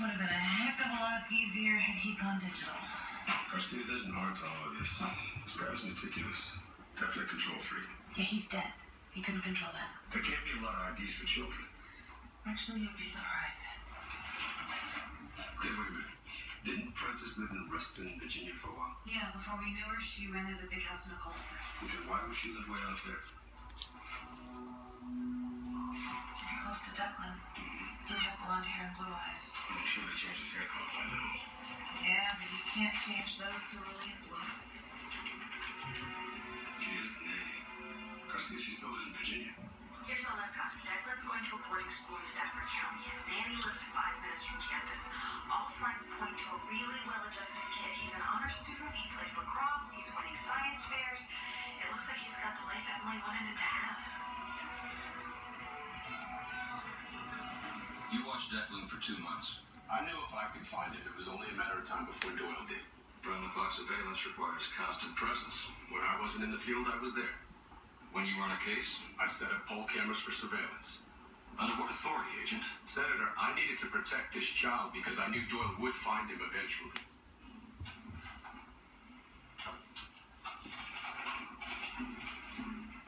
would have been a heck of a lot easier had he gone digital. Christy, it isn't hard to all of this. This guy was meticulous. Definitely control freak. Yeah, he's dead. He couldn't control that. There can't be a lot of IDs for children. Actually, you'd be surprised. Okay, wait a minute. Didn't Prentiss live in Reston, Virginia for a while? Yeah, before we knew her, she rented a big house in a cul-de-sac. Okay, why would she live way out there? And blue eyes. Sure they changed his hair color by now. Yeah, but you can't change those cerulean blues. She is the nanny. Christy, she still lives in Virginia. You watched Declan for two months. I knew if I could find it, it was only a matter of time before Doyle did. Round the clock surveillance requires constant presence. When I wasn't in the field, I was there. When you run a case, I set up pole cameras for surveillance. under what authority, Agent? Senator, I needed to protect this child because I knew Doyle would find him eventually.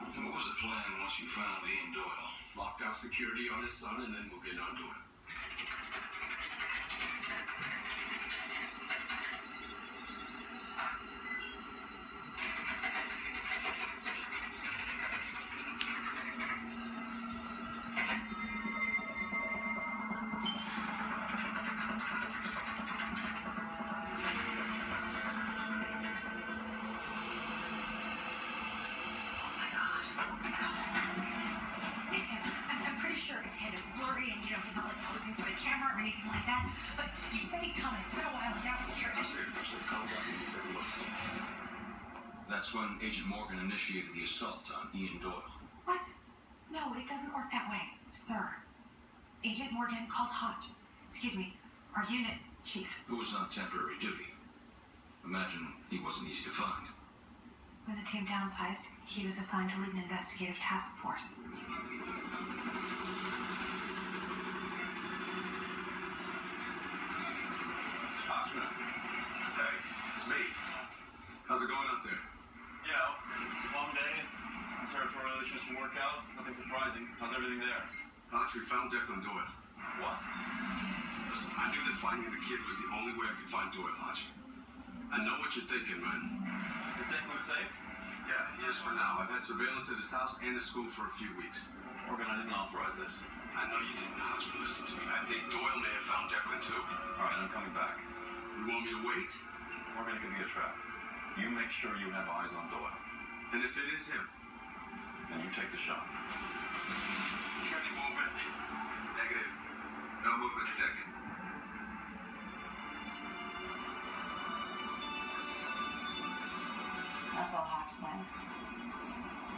And what was the plan once you found Ian Doyle? Security on his son and then we'll get on to Oh blurry and, you know, he's not like posing for the camera or anything like that. But you said he'd come and it's been a while and now he's here. I'm serious. I'm serious. Calm down. Take a look. That's when Agent Morgan initiated the assault on Ian Doyle. What? No, it doesn't work that way, sir. Agent Morgan called Hunt. Excuse me, our unit chief. Who was on temporary duty. Imagine he wasn't easy to find. When the team downsized, he was assigned to lead an investigative task force. Hey, it's me. How's it going out there? You know, long days, some territorial issues to work out, nothing surprising. How's everything there? Arch, we found Declan Doyle. What? Listen, I knew that finding the kid was the only way I could find Doyle, Arch. I know what you're thinking, man. Is Declan safe? Yeah, he is for now. I've had surveillance at his house and his school for a few weeks. Morgan, I didn't authorize this. I know you didn't, Arch, but listen to me. I think Doyle may have found Declan too. All right, I'm coming back. You want me to wait? Could be a trap. You make sure you have eyes on Doyle, And if it is him, then you take the shot. you got any movement? Negative. No movement detected. That's all Hotch said.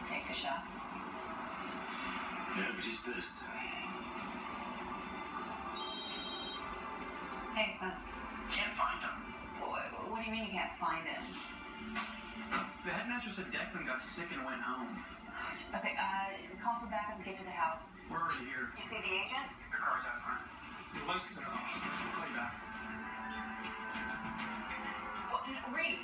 Take the shot. Yeah, but he's pissed. Hey, Spence. Can't find him. What, what do you mean you can't find him? The headmaster said Declan got sick and went home. Okay, uh, call for backup and get to the house. We're already here. You see the agents? The car's out front. The lights are off. You back. Well, Reid.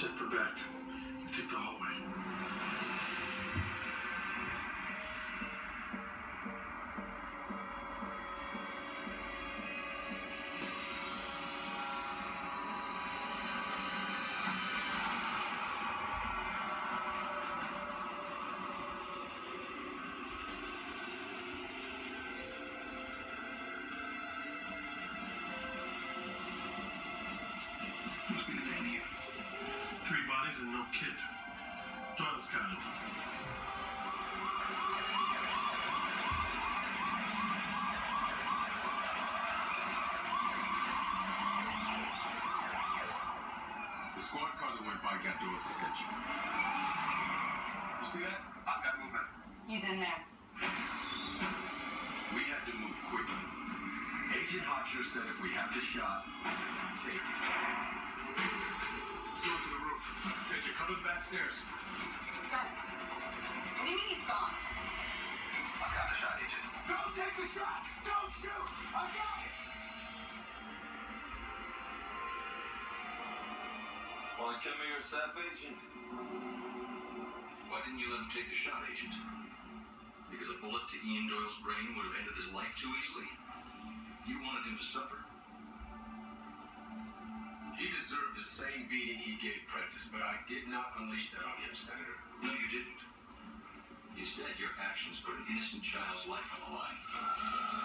Check the back. Take the hallway. Three and no kid. Doyle's got him. The squad car that went by got Doyle's attention. You see that? I've got movement. He's in there. We had to move quickly. Agent Hotchner said if we have the shot, take it. Let's go to the roof. Hey, you're coming back stairs. Spence. What do you mean he's gone? I've got the shot, Agent. Don't take the shot! Don't shoot! I got it! Want to kill me yourself, Agent? Why didn't you let him take the shot, Agent? Because a bullet to Ian Doyle's brain would have ended his life too easily. You wanted him to suffer. He deserved the same beating he gave Prentiss, but I did not unleash that on him, Senator. No, you didn't. Instead, your actions put an innocent child's life on the line.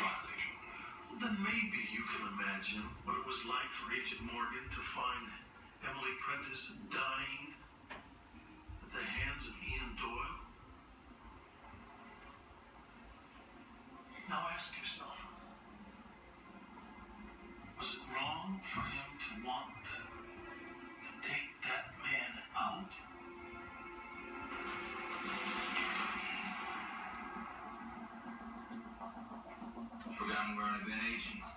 Well, then maybe you can imagine what it was like for Agent Morgan to find Emily Prentiss dying at the hands of Ian Doyle. Now ask yourself, Forgotten